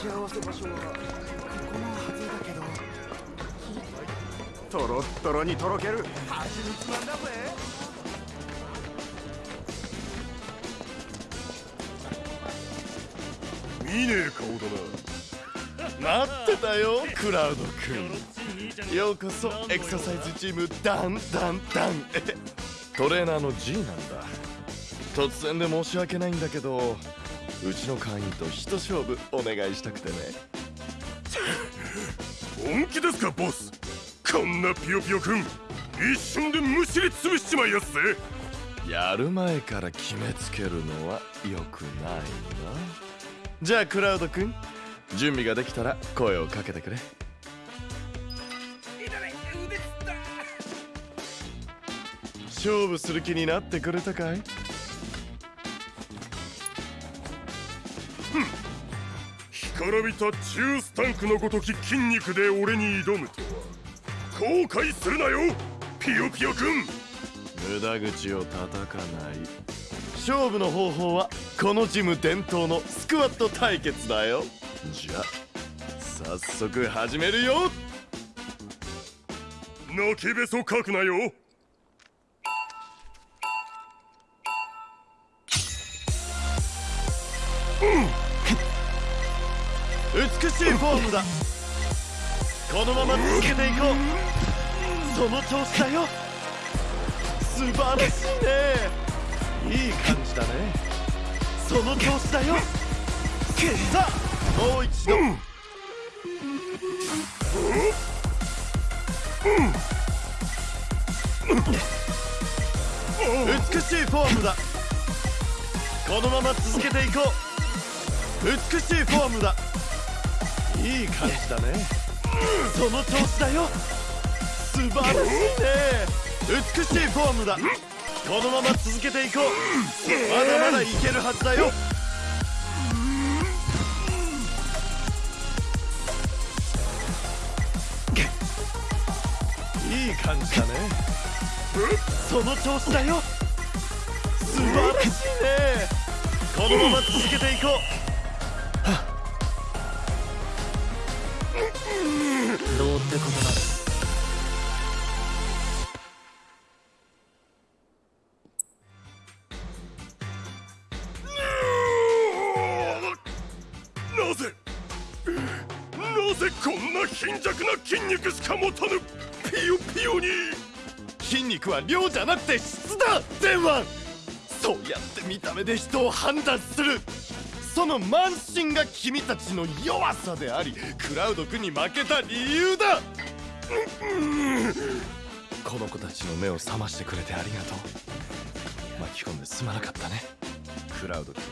ち合わせ場所はここのはずだけどトロットロにとろける蜂蜜なんだぜ見ねえ顔だな。待ってたよ。クラウド君。ようこそ。エクササイズチームダンダンダン。トレーナーの G なんだ。突然で申し訳ないんだけど。うちの会員と一勝負お願いしたくてね。本気ですかボス。こんなピヨピヨくん。一瞬でむしりつぶしちまいやすぜ。やる前から決めつけるのは良くないな。じゃあクラウド君準備ができたら声をかけてくれ。勝負する気になってくれたかい？からびた中スタンクのごとき筋肉で俺に挑むとは後悔するなよピヨピヨくん無駄口を叩かない。勝負の方法はこのジム伝統のスクワット対決だよ。じゃあ早速始めるよ。泣きべそかくなよ美しいフォームだ。このまま続けていこう。その調子だよ。素晴らしいね。いい感じだね。その調子だよ。さあもう一度、うん美しいフォームだ。このまま続けていこう。美しいフォームだ。いい感じだね。その調子だよ。素晴らしいね。美しいフォームだ。このまま続けていこう。まだまだいけるはずだよ。いい感じだね。その調子だよ。素晴らしいね。このまま続けていこう。ってことだなぜ？なぜこんな貧弱な筋肉しか持たぬピヨピヨに？筋肉は量じゃなくて質だ！電話！そうやって見た目で人を判断する。その慢心が君たちの弱さでありクラウド君に負けた理由だ。この子たちの目を覚ましてくれてありがとう。巻き込んですまなかったね。クラウド君。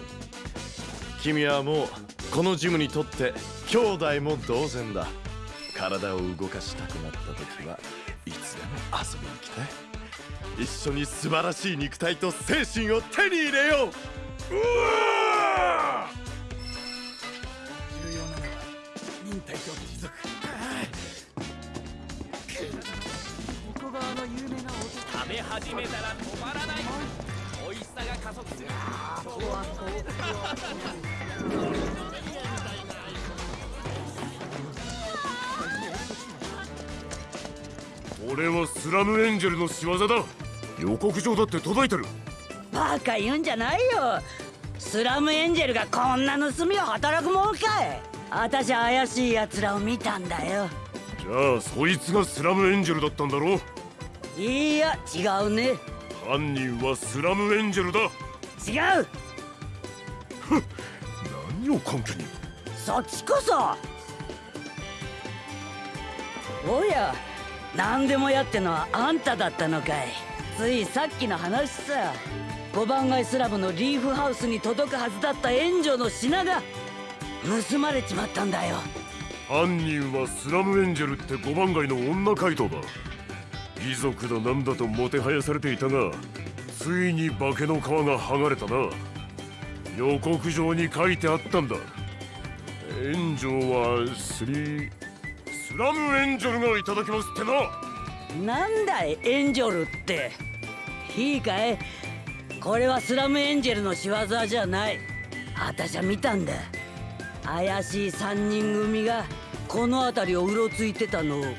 君はもうこのジムにとって兄弟も同然だ。体を動かしたくなった時はいつでも遊びに来て。一緒に素晴らしい肉体と精神を手に入れよう重要なのは忍耐と持続ここがあの有名な音食べ始めたら止まらない。美味しさが加速する。俺はスラムエンジェルの仕業だ。予告状だって届いてる。バカ言うんじゃないよ。スラムエンジェルがこんな盗みを働くものかい。私怪しい奴らを見たんだよ。じゃあそいつがスラムエンジェルだったんだろいや違うね。犯人はスラムエンジェルだ。違う。何を根拠に。そっちこそ。おや何でもやってのはあんただったのかい。ついさっきの話さ5番街スラムのリーフハウスに届くはずだった援助の品が盗まれちまったんだよ。犯人はスラムエンジェルって5番街の女怪盗だ。遺族だなんだともてはやされていたがついに化けの皮が剥がれたな。予告状に書いてあったんだ。援助はスリスラムエンジェルがいただきますってな。なんだいエンジョルって。いいかい？これはスラムエンジェルの仕業じゃない。私は見たんだ。怪しい3人組がこの辺りをうろついてたのだっ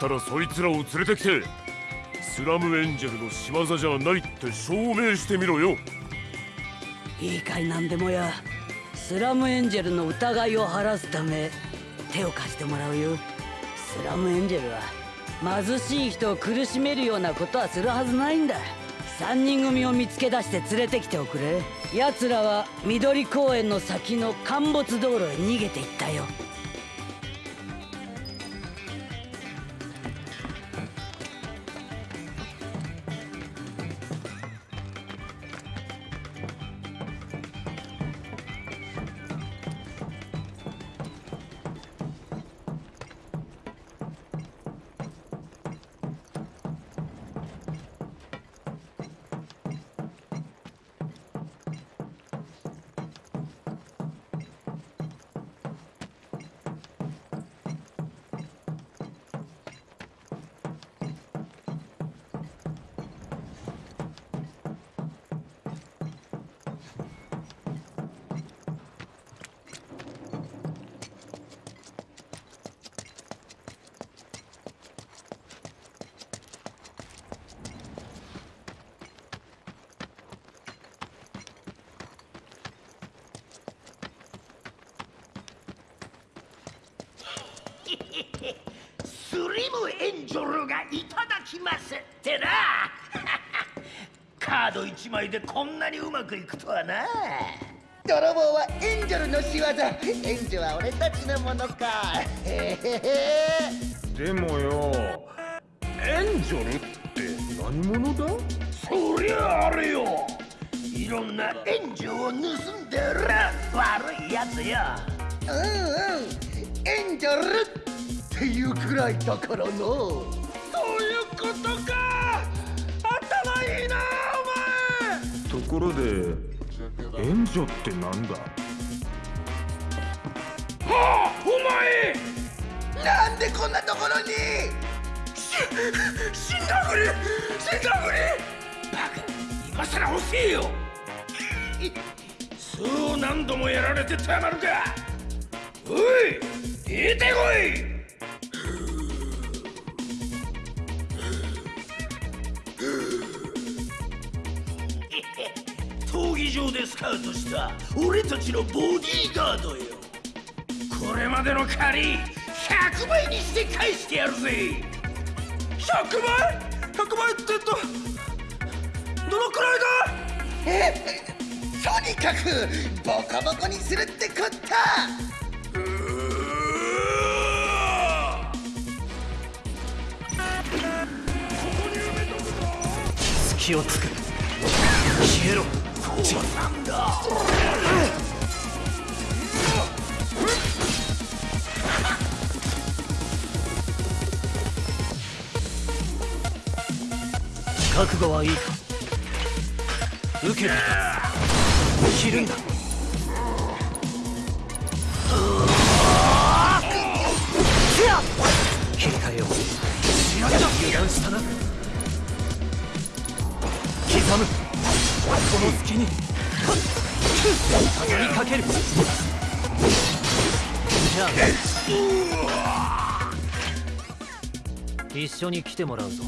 たらそいつらを連れてきてスラムエンジェルの仕業じゃないって証明してみろよ。いいかいなんでもやスラムエンジェルの疑いを晴らすため手を貸してもらうよ。スラムエンジェルは貧しい人を苦しめるようなことはするはずないんだ3人組を見つけ出して連れてきておくれ。奴らは緑公園の先の陥没道路へ逃げていったよ。スリムエンジョルがいただきますってな。カード1枚でこんなにうまくいくとはな。泥棒はエンジェルの仕業。エンジョは俺たちのものか。へへへでもよ。エンジョルって何者だ？そりゃあれよ。いろんなエンジョを盗んでる悪いやつよ。うんうん。エンジョルってくらいだからの。そういうことか。頭いいなところで援助ってなんだ？お前はあお前。なんでこんなところに。死んだふり死んだふり。バカ今さら欲しいよ。そう何度もやられてたまるか。おい出てこい闘技場でスカウトした俺たちのボディーガードよ。これまでの借り100倍にして返してやるぜ。100倍 ?100 倍ってとどのくらいだ？えとにかくボコボコにするってこったうー隙を作る消えろそうなんだ覚悟はいいか受けて切るんだ切り替えよう油断したな刻むこの隙に。畳みかける。じゃあ。一緒に来てもらうぞ。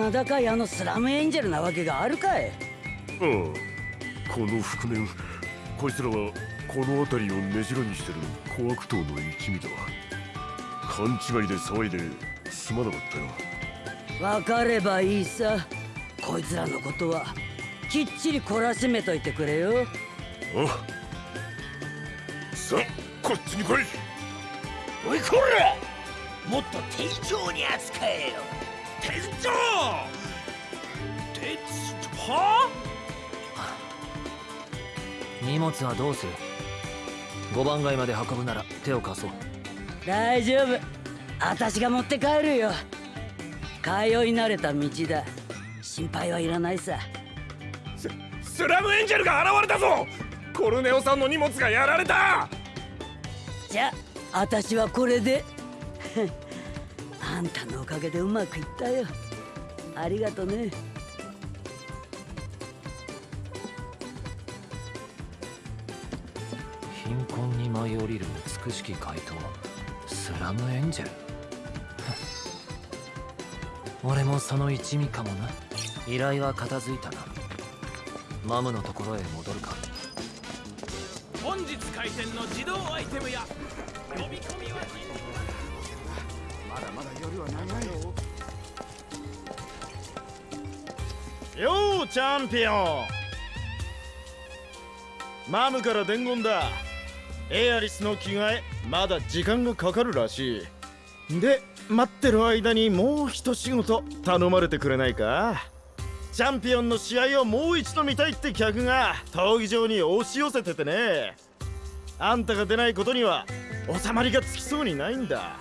名高いあのスラムエンジェルなわけがあるかい？ああこの覆面。こいつらはこの辺りを根城にしてる小悪党の一味だ。勘違いで騒いですまなかったよ。わかればいいさ。こいつらのことはきっちり懲らしめといてくれよ。あ。さあこっちに来い。おいこら！もっと丁重に扱えよ店長！店長は？荷物はどうする？5番街まで運ぶなら手を貸そう。大丈夫。私が持って帰るよ。通い慣れた道だ。心配はいらないさ。スラムエンジェルが現れたぞ！コルネオさんの荷物がやられた！じゃあ私はこれであんたのおかげでうまくいったよ。ありがとね。貧困に舞い降りる美しき怪盗スラムエンジェル。俺もその一味かもな。依頼は片付いたな。マムのところへ戻るか。本日開店の自動アイテムや呼び込みはまだまだ夜は長いよようチャンピオン。マムから伝言だ。エアリスの着替えまだ時間がかかるらしい。で待ってる間にもう一仕事頼まれてくれないか？チャンピオンの試合をもう一度見たいって客が闘技場に押し寄せててね。あんたが出ないことには収まりがつきそうにないんだ。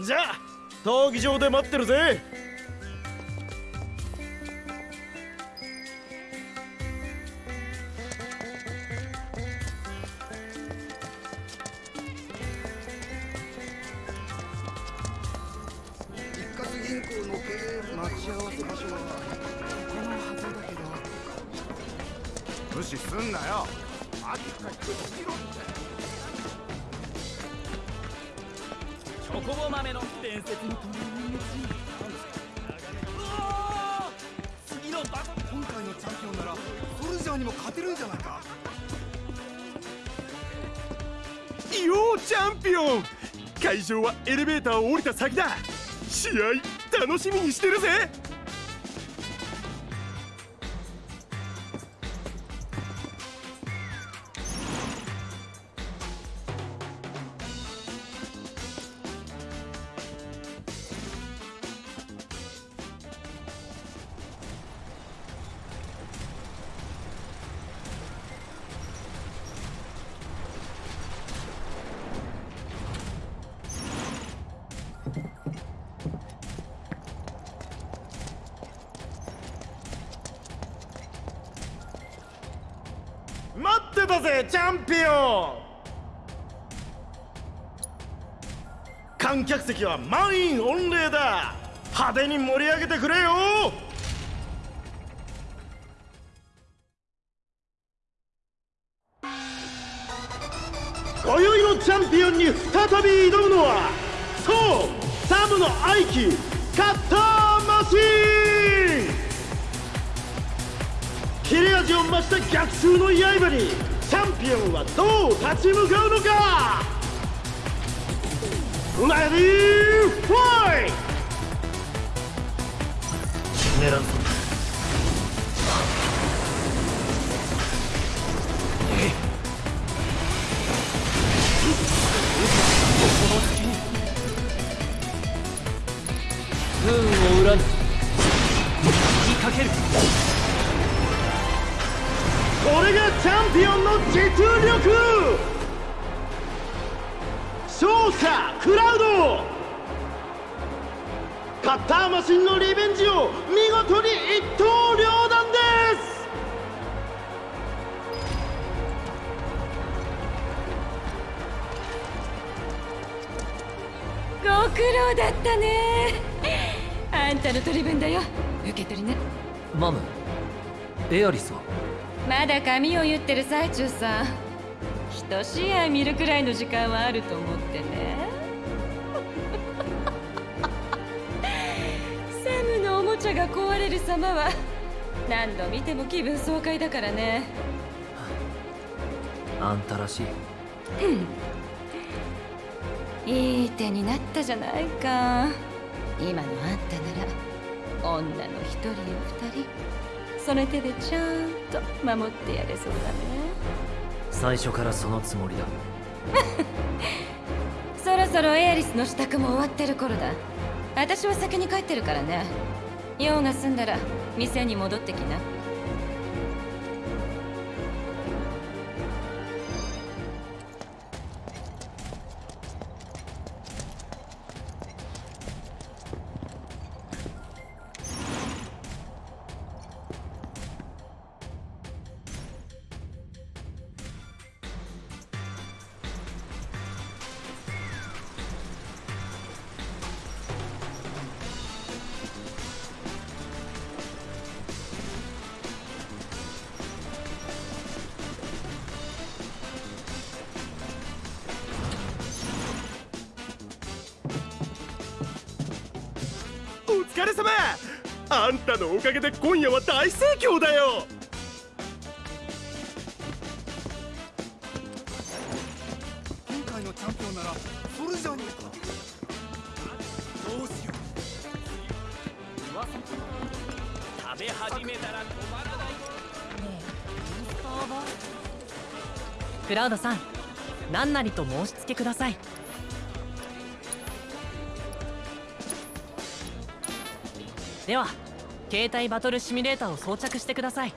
じゃあ闘技場で待ってるぜ。一括銀行の経営待ち合わせ場所はこのはずだけど無視すんなよ。あっかりしろチョコボ豆の伝説の次のバトル今回のチャンピオンならソルジャーにも勝てるんじゃないかようチャンピオン。会場はエレベーターを降りた先だ。試合楽しみにしてるぜ。席は満員御礼だ。派手に盛り上げてくれよ。今宵のチャンピオンに再び挑むのはそうサムの愛機カッターマシーン。切れ味を増した逆襲の刃にチャンピオンはどう立ち向かうのか。レ髪を言ってる最中さ。一試合見るくらいの時間はあると思ってね。サムのおもちゃが壊れる様は何度見ても気分爽快だからね。あんたらしい。いい手になったじゃないか。今のあんたなら女の一人や二人。その手でちゃんと守ってやれそうだね。最初からそのつもりだ。そろそろエアリスの支度も終わってる頃だ。私は先に帰ってるからね。用が済んだら店に戻ってきなれ様。あんたのおかげで今夜は大盛況だよ。今回のチャンピオンならそれじゃねえか。どうしよ食べ始めたら止まらない。クラウドさん何なりと申し付けくださいでは携帯バトルシミュレーターを装着してください。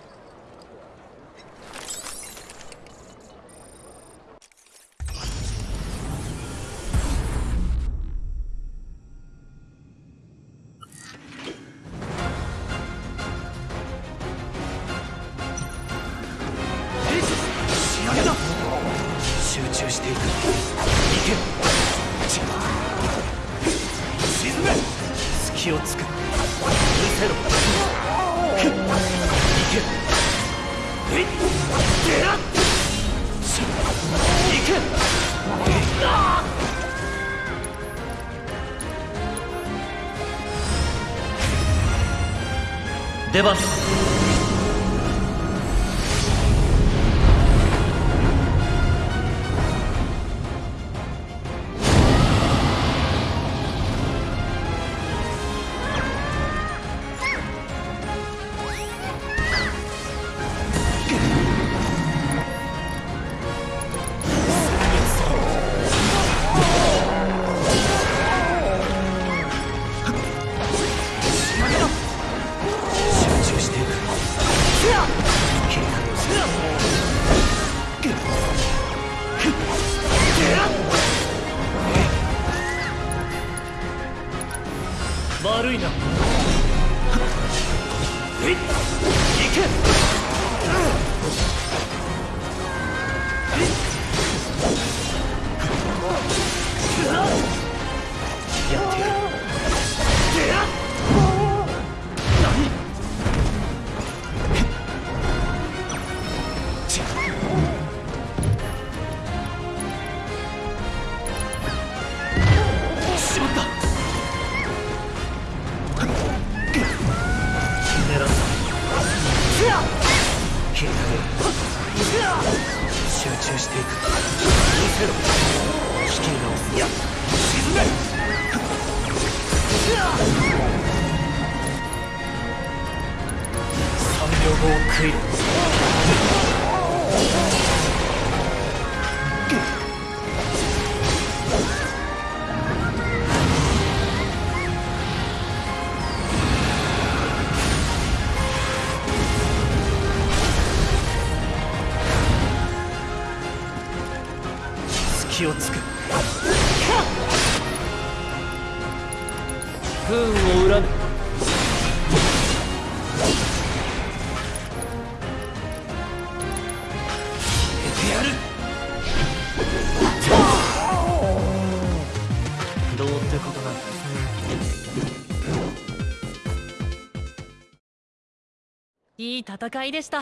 いい戦いでした。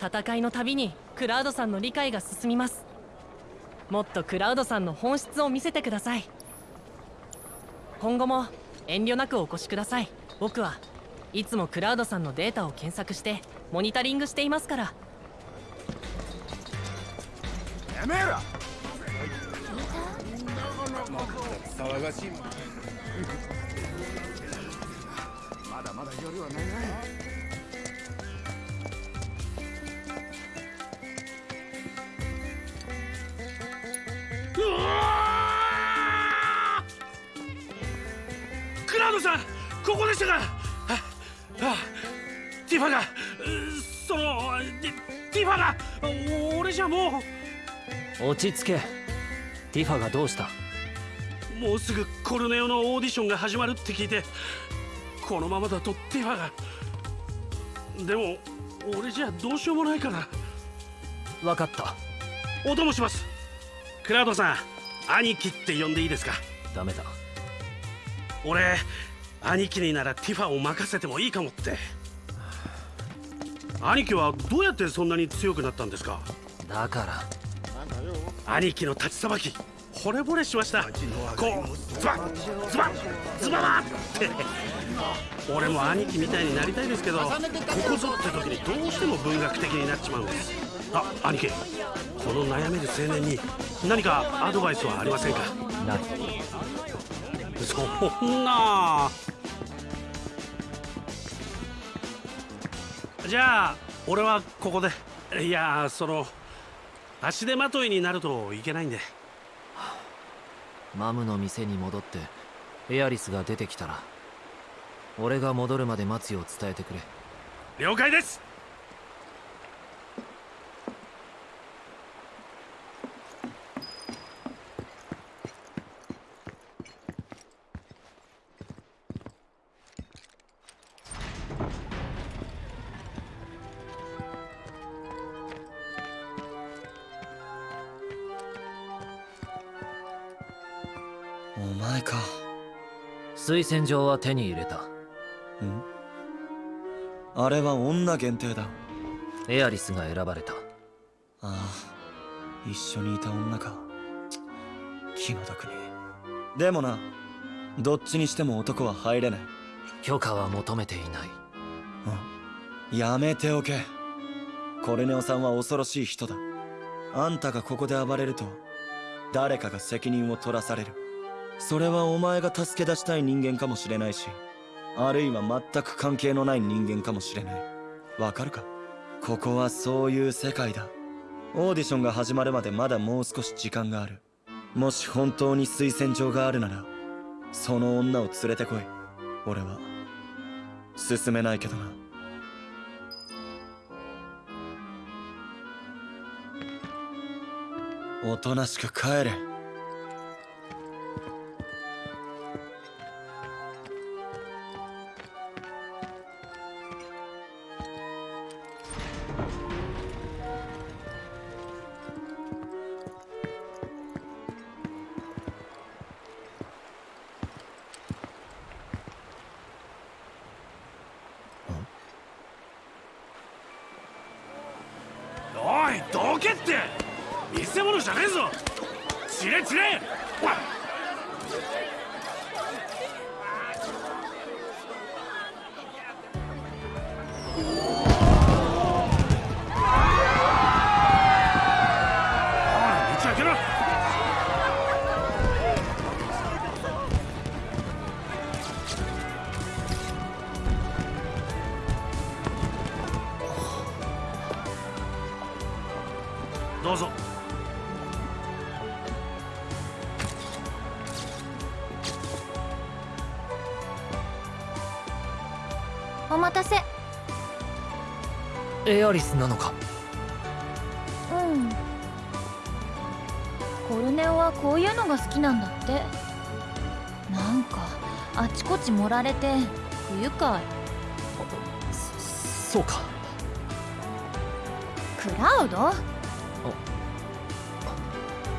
戦いのたびにクラウドさんの理解が進みます。もっとクラウドさんの本質を見せてください。今後も遠慮なくお越しください。僕はいつもクラウドさんのデータを検索してモニタリングしていますから。やめろ！騒がしいまだまだ夜は長いここでしたかああティファがうそのテティファが俺じゃも落ち着け。ティファがどうした？うもうすぐコルネオのオーディションが始まるって聞いてこのままだとティファが。でも俺じゃどうしようもないから。分かった。お供します。クラウドさん兄貴って呼んでいいですか？ダメだ。俺兄貴にならティファを任せてもいいかもって。兄貴はどうやってそんなに強くなったんですか？だから。兄貴の立ちさばき惚れ惚れしました。こうズバッズバッズババッって。俺も兄貴みたいになりたいですけどここぞって時にどうしても文学的になっちまうんです。あ兄貴この悩める青年に何かアドバイスはありませんか？ない。そんなじゃあ俺はここで。いやその足手まといになるといけないんで。マムの店に戻ってエアリスが出てきたら俺が戻るまで待つよう伝えてくれ。了解です推薦状は手に入れた。ん？あれは女限定だ。エアリスが選ばれた。ああ一緒にいた女か。気の毒に。でもなどっちにしても男は入れない。許可は求めていない。やめておけ。コルネオさんは恐ろしい人だ。あんたがここで暴れると誰かが責任を取らされるそれはお前が助け出したい人間かもしれないしあるいは全く関係のない人間かもしれない。わかるか？ここはそういう世界だ。オーディションが始まるまでまだもう少し時間がある。もし本当に推薦状があるならその女を連れてこい。俺は進めないけどな。おとなしく帰れ。散れ散れおいエアリスなのか？うん。コルネオはこういうのが好きなんだって。なんかあちこち盛られて不愉快。そうか。クラウド？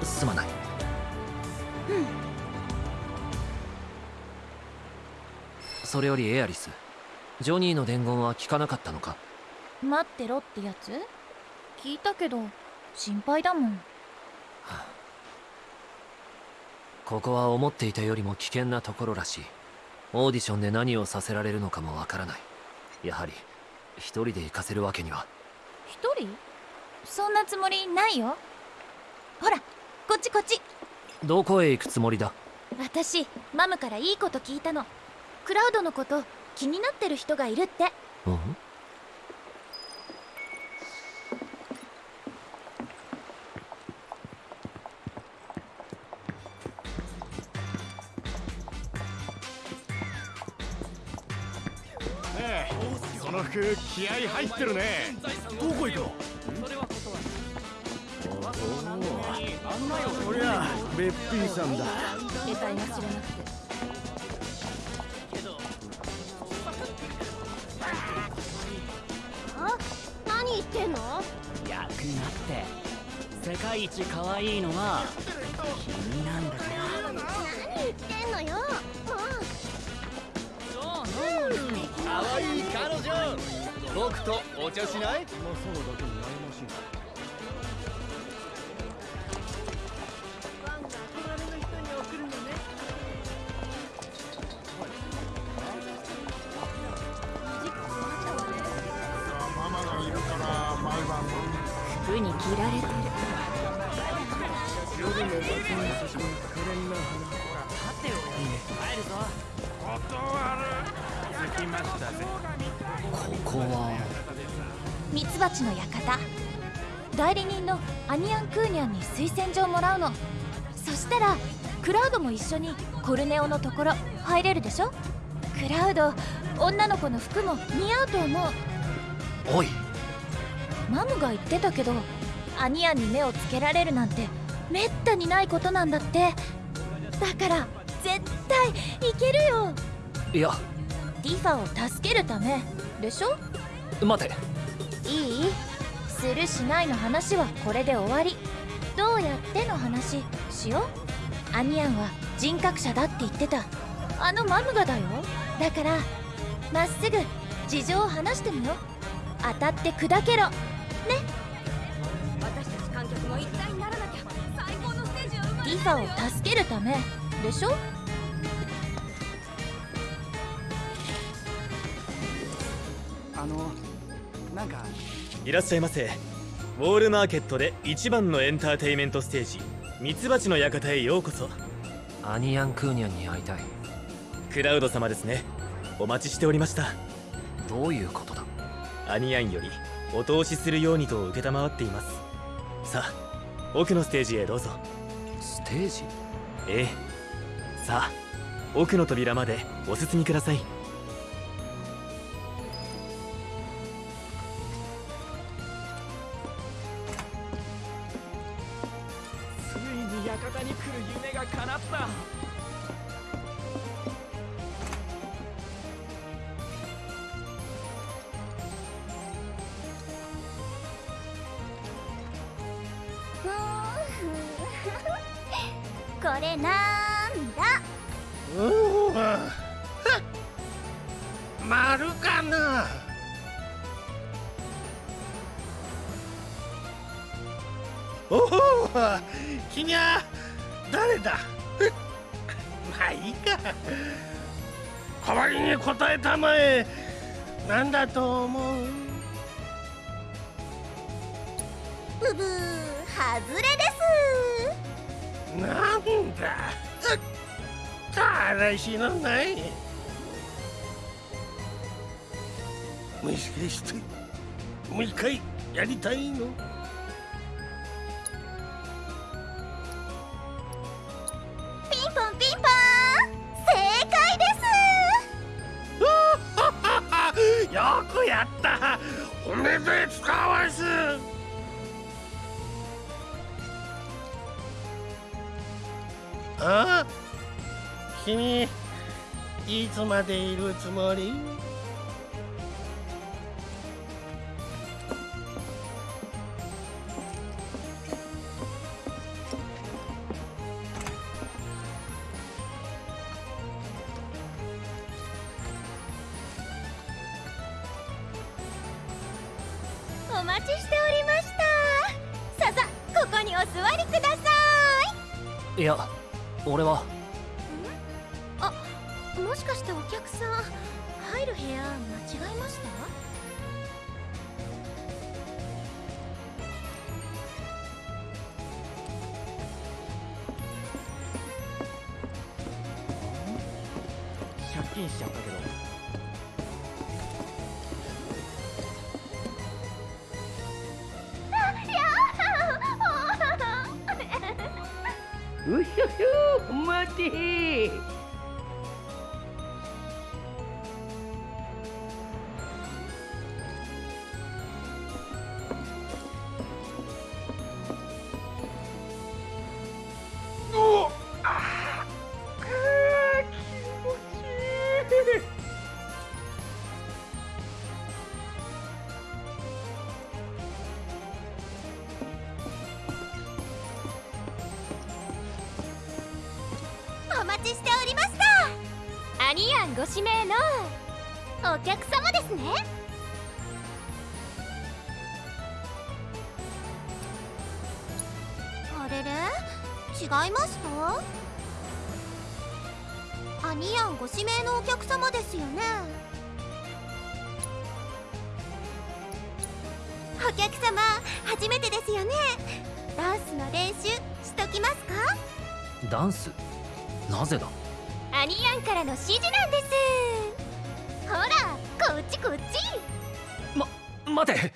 すまない。それよりエアリスジョニーの伝言は聞かなかったのか？待ってろってやつ？聞いたけど心配だもん。ここは思っていたよりも危険なところらしい。オーディションで何をさせられるのかもわからない。やはり一人で行かせるわけには。一人？そんなつもりないよ。ほらこっちこっち。どこへ行くつもりだ？私マムからいいこと聞いたの。クラウドのこと気になってる人がいるって。うん？気合入ってるね。どこ行くの？こりゃべっぴーさんだ。得体が知れなくてあ何言ってんの？役なって。世界一可愛いのは君なんだから何言ってんのよ。も可愛い僕とお茶しない？そうだけに悩ましいにられてる。夜の街に進可憐な花立てよ。帰るぞ。断る。着きましたぜここは。ミツバチの館。代理人のアニアン・クーニャンに推薦状もらうの。そしたらクラウドも一緒にコルネオのところ入れるでしょ？クラウド女の子の服も似合うと思う。おい。マムが言ってたけどアニアンに目をつけられるなんてめったにないことなんだって。だから絶対いけるよ。いや。ティファを助けるためでしょ？待て。いい？するしないの話はこれで終わり。どうやっての話？しよう。アニアンは人格者だって言ってた。あのマムがだよ。だからまっすぐ事情を話してみよう。当たって砕けろ。私たち観客も一体にならなきゃ。最高のステージを生まティファを助けるため。でしょ？あのなんか。いらっしゃいませ。ウォールマーケットで一番のエンターテイメントステージミツバチの館へようこそ。アニアン・クーニャンに会いたい。クラウド様ですね。お待ちしておりました。どういうことだ？アニアンよりお通しするようにと承っています。さあ奥のステージへどうぞ。ステージ？ええ。さあ奥の扉までお進みくださいいつまでいるつもり？ダンス？なぜだ？アニヤンからの指示なんです。ほらこっちこっち。ま待て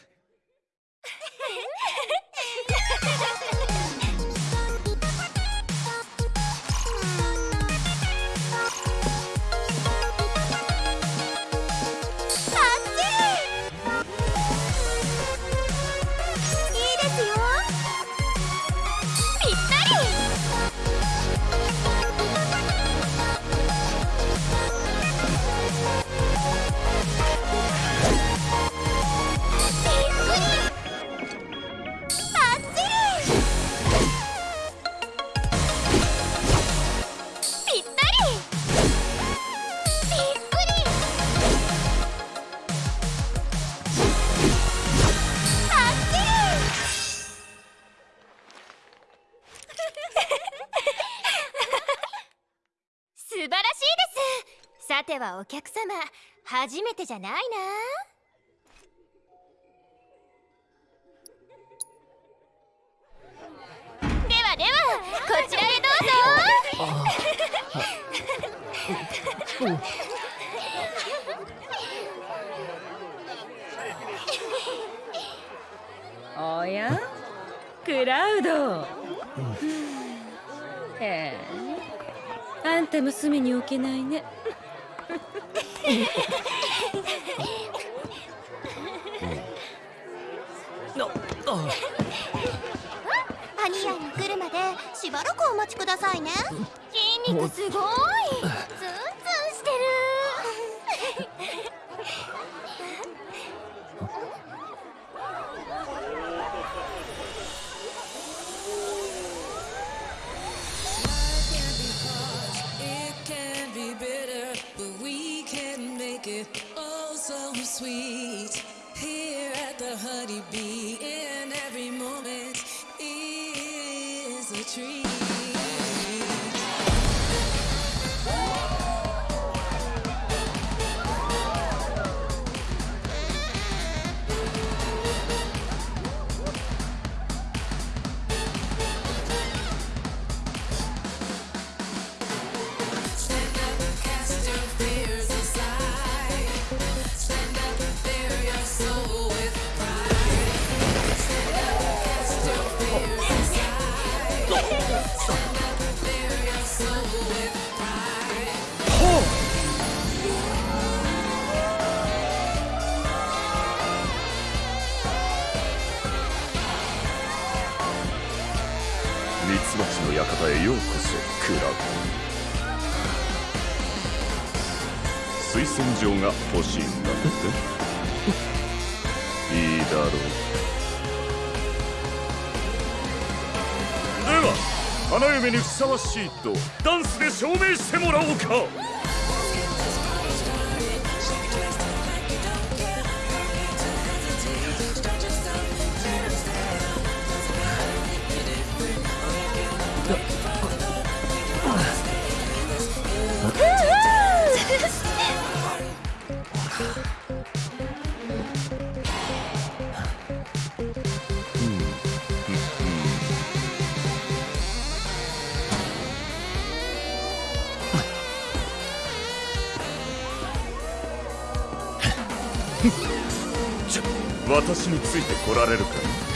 はお客様初めてじゃないな。ではではこちらへどうぞ。おやクラウド。へえ。あんたも隅に置けないねアニアンが来るまでしばらくお待ちくださいね。筋肉すごい。花嫁にふさわしいとダンスで証明してもらおうか。じゃ私についてこられるかい？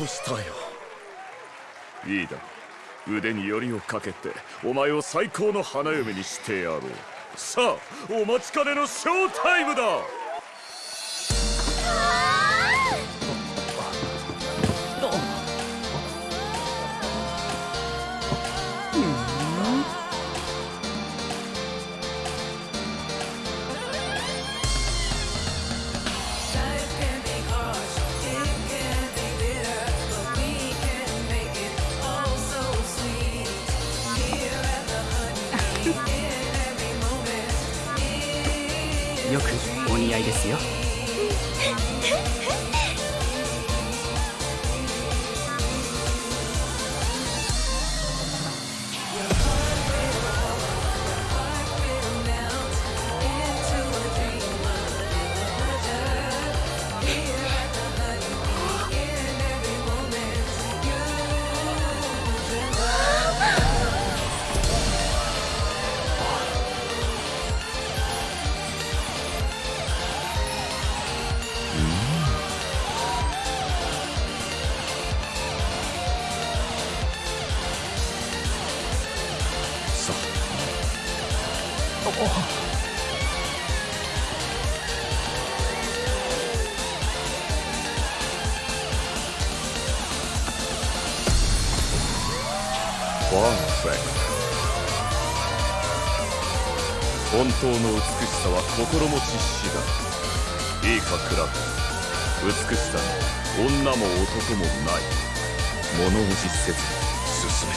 としたよ。いいだ。腕によりをかけてお前を最高の花嫁にしてやろう。さあお待ちかねのショータイムだ。ト本当の美しさは心持ち次第いいかクラブ。美しさに女も男もない。物おじせず進め。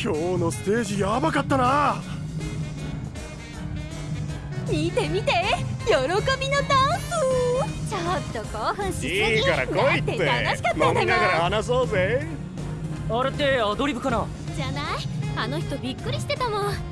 今日のステージやばかったな。見て見て。喜びのダン。スちょっと興奮しすぎ。いいから来いって。だ楽しかったんだ飲みながら話そうぜ。あれってアドリブかな？じゃない？あの人びっくりしてたもん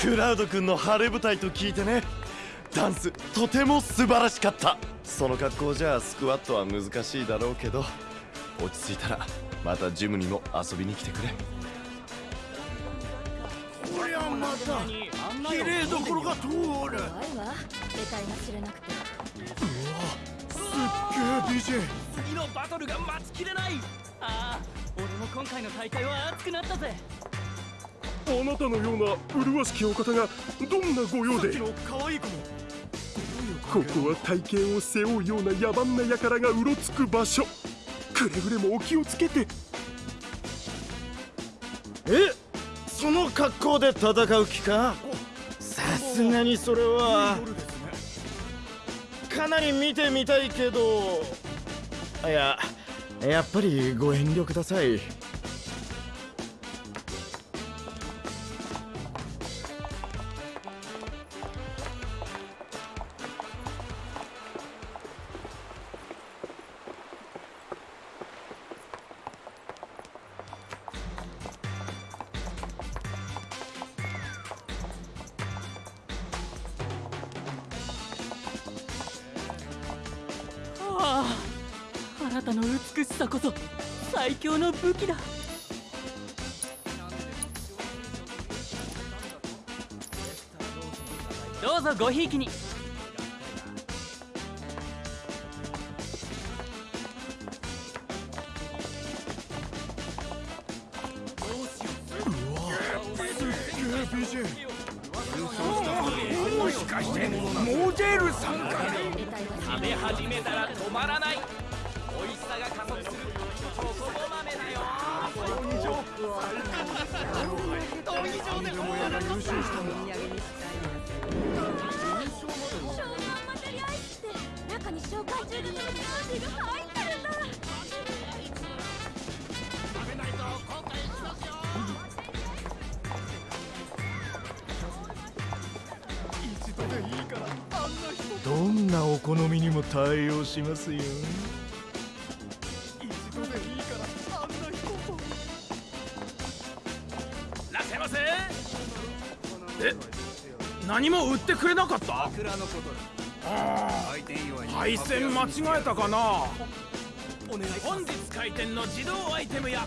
クラウド君の晴れ舞台と聞いてね。ダンスとても素晴らしかった。その格好じゃスクワットは難しいだろうけど落ち着いたらまたジムにも遊びに来てくれ。こりゃまた綺麗どころが通る。怖いわ。得体が知れなくて。すっげえ DJ 次のバトルが待ちきれない。ああ俺も今回の大会は熱くなったぜあなたのような麗しきお方がどんなご用でここは体型を背負うような野蛮な輩がうろつく場所。くれぐれもお気をつけて。えその格好で戦う気か？さすがにそれは。かなり見てみたいけど。いややっぱりご遠慮ください。さこそ最強の武器だ。どうぞごひいきに。もしかしてモデルさんか。食べ始めたら止まらないしたんだ少量マテリアイスって中に紹介中のパーティーが入ってるんだ一度でいいからあんな人どんなお好みにも対応しますよ。何も売ってくれなかった？桜のことあ開店祝いにー配線間違えたかな？お願い本日開店の自動アイテムやい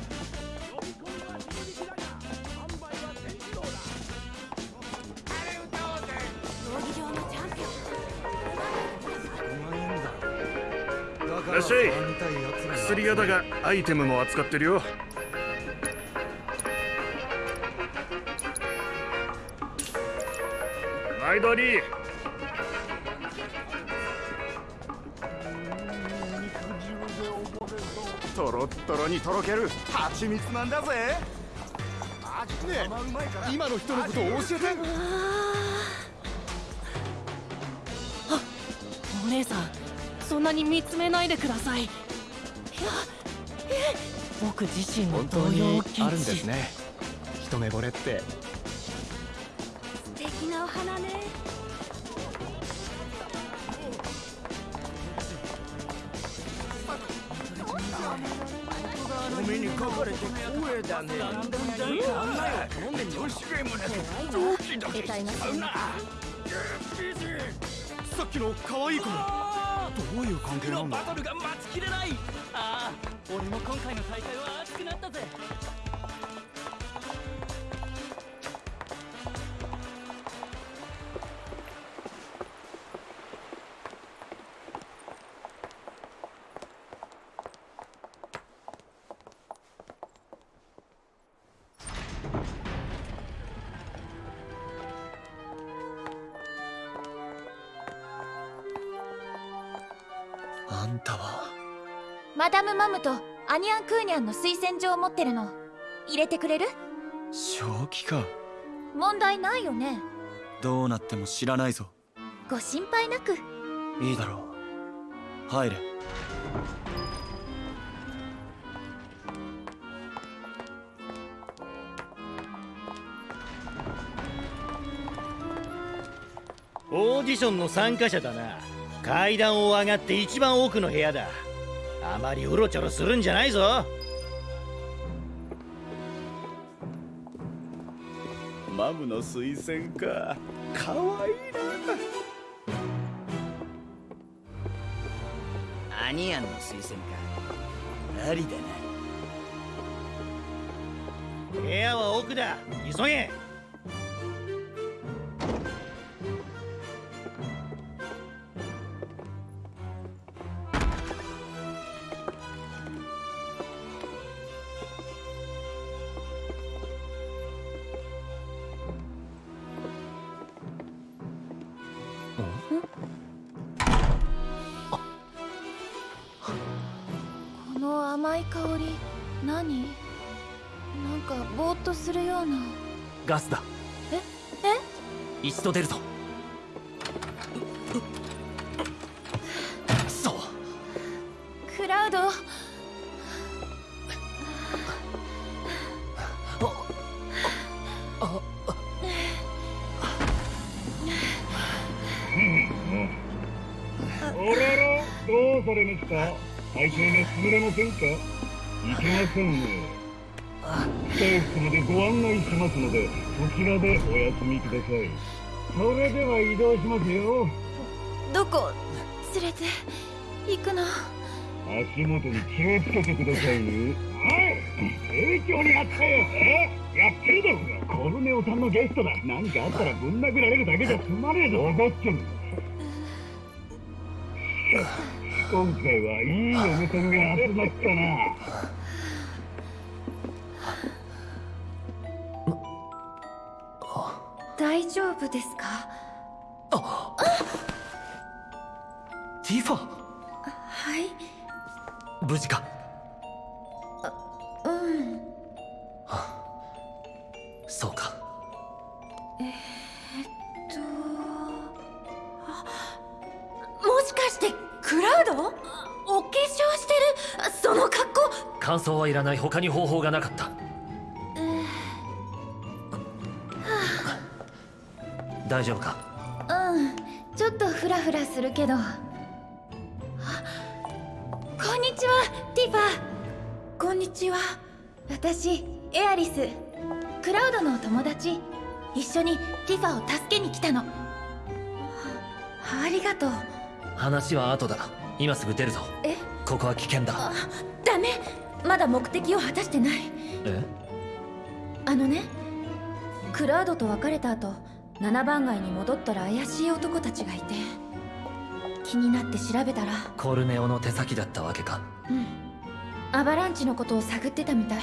らっしゃい。薬屋だがアイテムも扱ってるよ。毎度ありとろっとろにとろける蜂蜜なんだぜ。ねえ今の人のことを教えて。お姉さんそんなに見つめないでください。いやえ僕自身の本当動揺にを禁あるんです止ね。一目惚れって。素敵なお花ね。お目にかかれて光栄だね。飲ん。で女子ゲームなんてドキドキしちゃうなさっきの可愛い子どういう関係なんだ？バトルが待ちきれない。ああ俺も今回の大会はアニャン・クーニャンの推薦状を持ってるの。入れてくれる？正気か。問題ないよね。どうなっても知らないぞ。ご心配なく。いいだろう。入れ。オーディションの参加者だな。階段を上がって一番奥の部屋だあまりうろちょろするんじゃないぞ。マムの推薦か。かわいいアニアンの推薦か。ありだな。部屋は奥だ。急げ香り何？なんかぼーっとするような。ガスだ。え？え？一度出るぞいけませんねスタッフまでご案内しますのでそちらでお休みください。それでは移動しますよ。どこ？連れて行くの？足元に気をつけてください。ねはい。盛況にあったよ。えやってるだろうが。コルネオさんのゲストだ。何かあったらぶん殴られるだけじゃ済まねえぞ。分かってる今回はいい嫁さんが集まったな大丈夫ですか？ティファはい。無事か？うん。そうか。えー、っとあもしかしてクラウド？お化粧してる？その格好？感想はいらない他に方法がなかった大丈夫か？うんちょっとフラフラするけど。あこんにちはティファこんにちは。私エアリス。クラウドの友達。一緒にティファを助けに来たの。ありがとう。話は後だ。今すぐ出るぞ。え？ここは危険だ。ダメ。まだ目的を果たしてない。え？あのねクラウドと別れた後七番街に戻ったら怪しい男たちがいて気になって調べたらコルネオの手先だったわけか。うん。アバランチのことを探ってたみたい。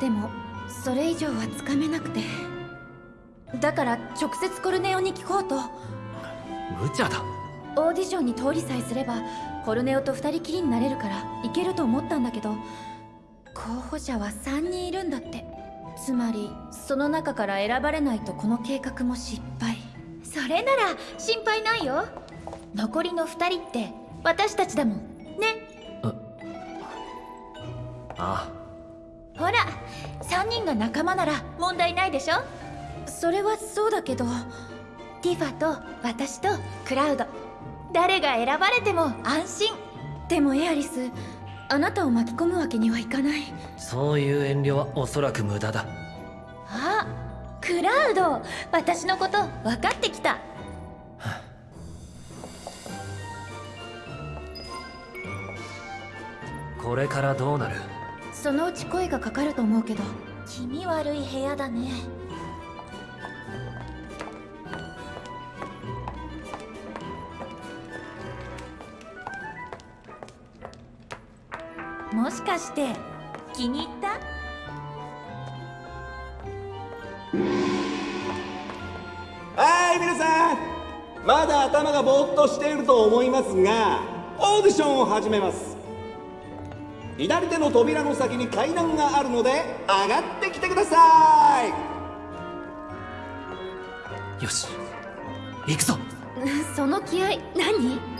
でもそれ以上はつかめなくて。だから直接コルネオに聞こうと。無茶だ。オーディションに通りさえすればコルネオと二人きりになれるからいけると思ったんだけど候補者は3人いるんだってつまりその中から選ばれないとこの計画も失敗。それなら心配ないよ。残りの2人って私たちだもん。ね？あ。ほら3人が仲間なら問題ないでしょ？それはそうだけど。ティファと私とクラウド。誰が選ばれても安心。でもエアリスあなたを巻き込むわけにはいかない。そういう遠慮はおそらく無駄だ。あクラウド。私のこと分かってきた。これからどうなる？そのうち声がかかると思うけど。気味悪い部屋だねもしかして気に入った？はい皆さん。まだ頭がぼーっとしていると思いますがオーディションを始めます。左手の扉の先に階段があるので上がってきてくださよし行くぞ。その気合何？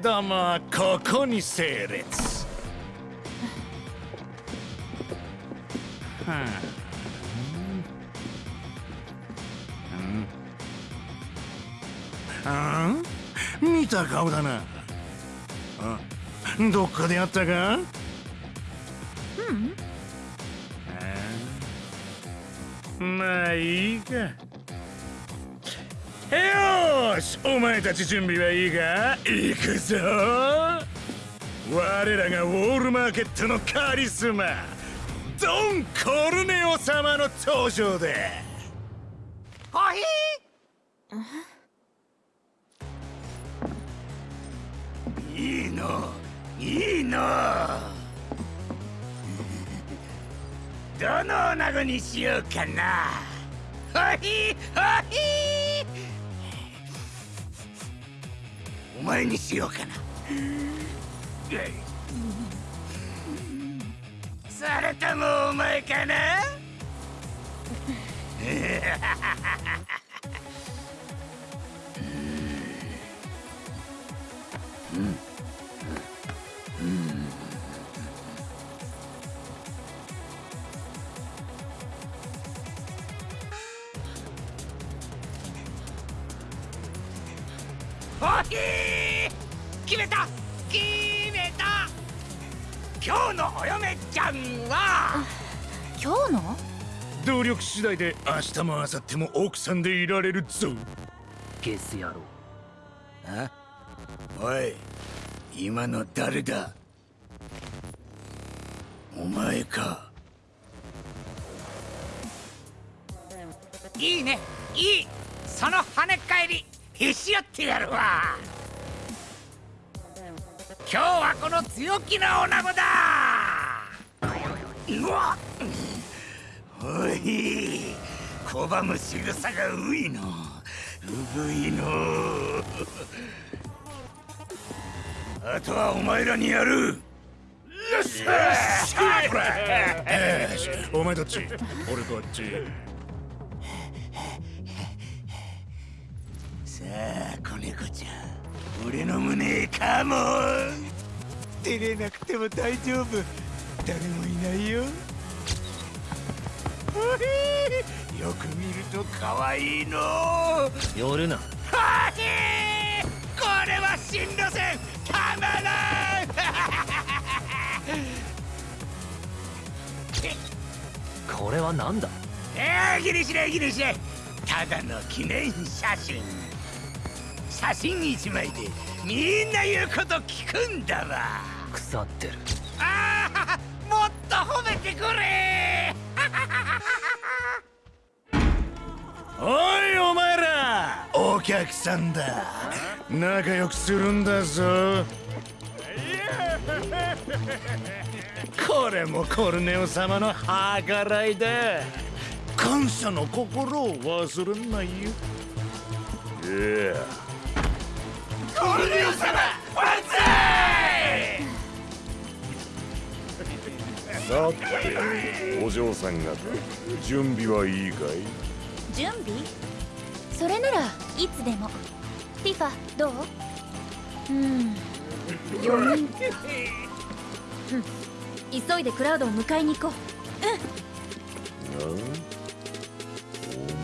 ここに整列はあ、見た顔だなあどっかでやったかうんまあいいかしお前たち準備はいいか？行くぞ。我らがウォールマーケットのカリスマドン・コルネオ様の登場だコーヒーいいのいいの。どの女子にしようかな。ほひ？ほひ？前にしようかな。それともお前かな？Yeah! めた。決めた。今日のお嫁ちゃんは。今日の？努力次第で明日も明後日も奥さんでいられるぞ。ゲス野郎。あ？おい今の誰だ？お前か。いいね。いい。その跳ね返り。へし折ってやるわ今日はこの強気な女子だ。うわ。おい。拒む仕草がういの。うぶいの。あとはお前らにやる。よっしゃよしお前どっち俺こっち。さあ子猫ちゃん俺の胸へカモン。照れなくても大丈夫。誰もいないよ。よく見ると可愛いの。寄るな。はへこれは新路線たまらん。これは何だ？えー、ギリしないギリしないただの記念写真写真一枚でみんな言うこと聞くんだわ。腐ってる。ああもっと褒めてくれ。おいお前ら。お客さんだ。仲良くするんだぞ。これもコルネオ様の計らいだ。感謝の心を忘れないよ。いやさてお嬢さん方準備はいいかい？準備？それならいつでも。ティファどう？うん。4人うん。急いでクラウドを迎えに行こう。うん。な？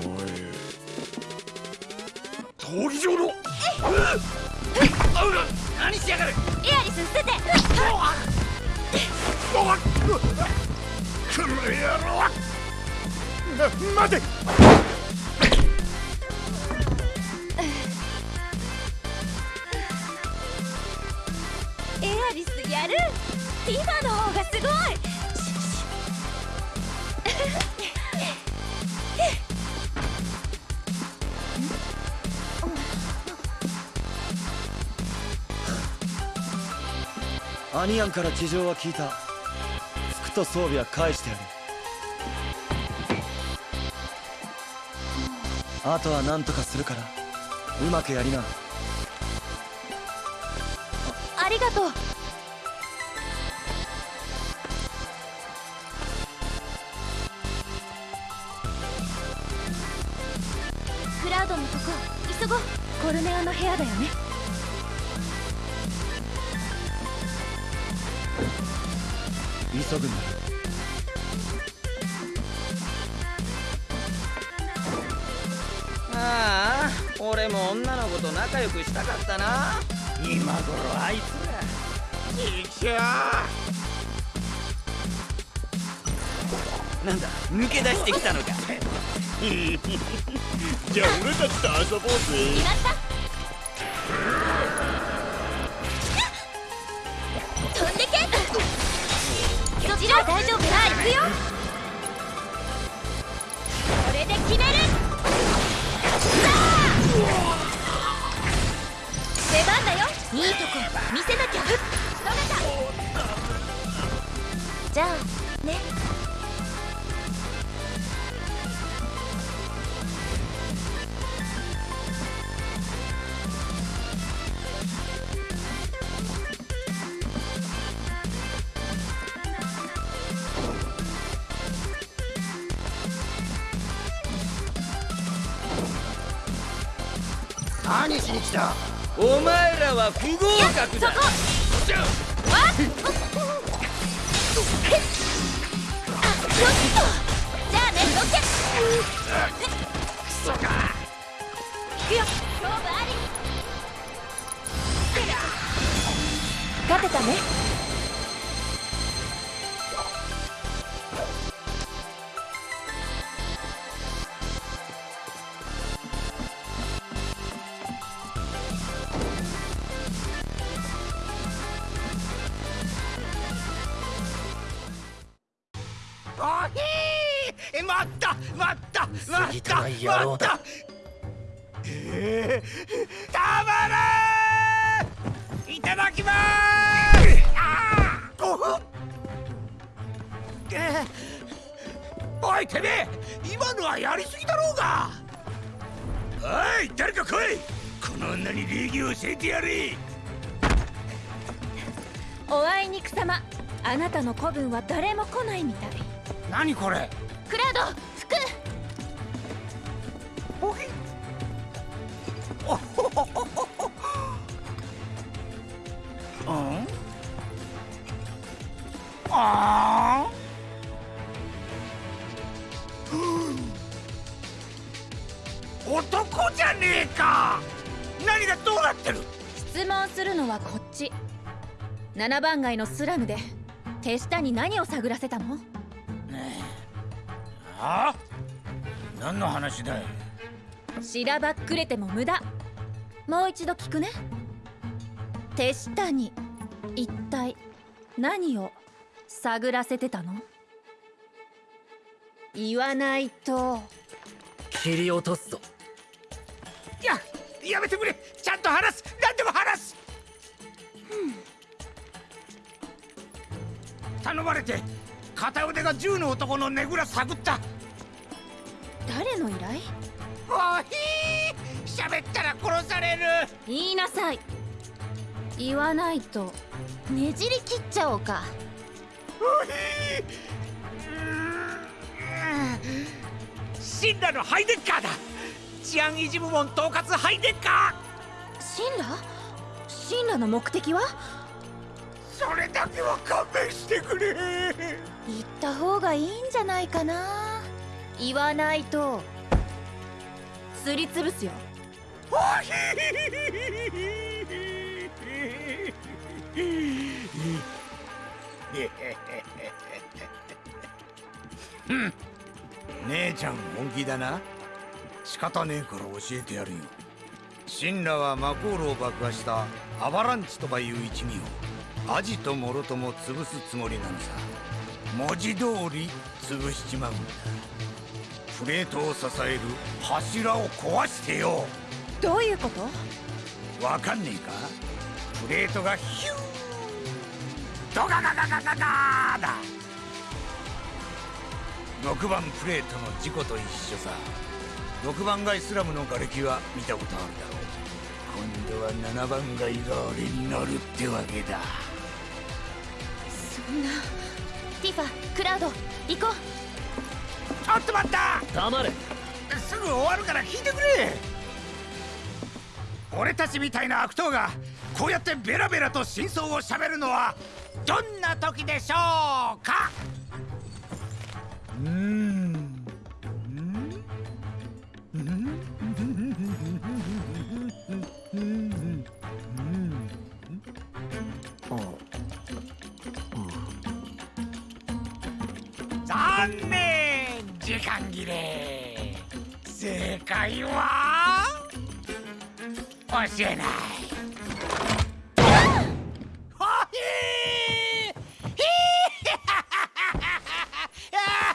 お前闘技場の。何しやがる?エアリス捨てて。この野郎な待て。エアリスやる？ティファの方がすごいアニアンから事情は聞いた。服と装備は返してやる。あとは何とかするからうまくやりな。ありがとう。クラウドのとこ急ごう。コルネオの部屋だよね。急ぐんだああ俺も女の子と仲良くしたかったな。今頃あいつらいきゃなんだ抜け出してきたのか。じゃあ俺たちと遊ぼうぜ。飛そちらは大丈夫さあ行くよ。これで決める。さあ。出番だよ。いいとこ。見せなきゃ。うっ仕留めた？じゃあ。前らは不合格だそこあひー待った。待った。待ぎった。待った。えー、たまらんいただきまーす。あー。おふえー。おいてめえ。今のはやりすぎだろうが。おい誰か来い。この女に礼儀を教えてやれ。おあいにくさま。あなたの子分は誰も来ないみたい何これ？クラウド服。うん？あー。男じゃねえか。何がどうなってる？質問するのはこっち。7番街のスラムで手下に何を探らせたの？は？あ何の話だい？しらばっくれても無駄。もう一度聞くね。手下に一体何を探らせてたの？言わないと。切り落とすぞ。いややめてくれ。ちゃんと話す。何でも話す、頼まれて片腕が銃の男のねぐら探った誰の依頼？おひー喋ったら殺される。言いなさい。言わないとねじり切っちゃおうか。おひーシンラのハイデッカーだ。治安維持部門統括ハイデッカシンラシンラの目的は？それだけは勘弁してくれ。言った方がいいんじゃないかな言わないと。すりつぶすよ。おひー姉ちゃん本気だな仕方ねえから教えてやるよ神羅はマコールを爆破したアバランチとかいう一味をアジとモロとも潰すつもりなのさ文字通り潰しちまうんだプレートを支える柱を壊してよ。どういうこと？わかんねえか？プレートがヒュー。ドガガガガガガーだ。6番プレートの事故と一緒さ。6番街スラムの瓦礫は見たことあるだろう。今度は7番街が俺に乗るってわけだ。そんな。ティファクラウド行こちょっと待った。黙れ。すぐ終わるから聞いてくれ。俺たちみたいな悪党がこうやってベラベラと真相を喋るのはどんな時でしょうか。うーん。残念時間正解は？教えない。ほひー。ひー。